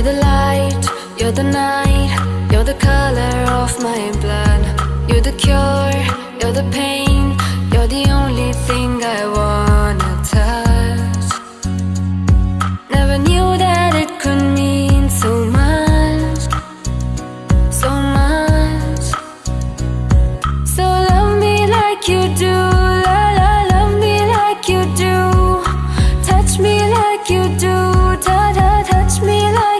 You're the light, you're the night You're the color of my blood. You're the cure, you're the pain You're the only thing I wanna touch. Never knew that it could mean so much So much. So love me like you do la, la, Love me like you do. Touch me like you do.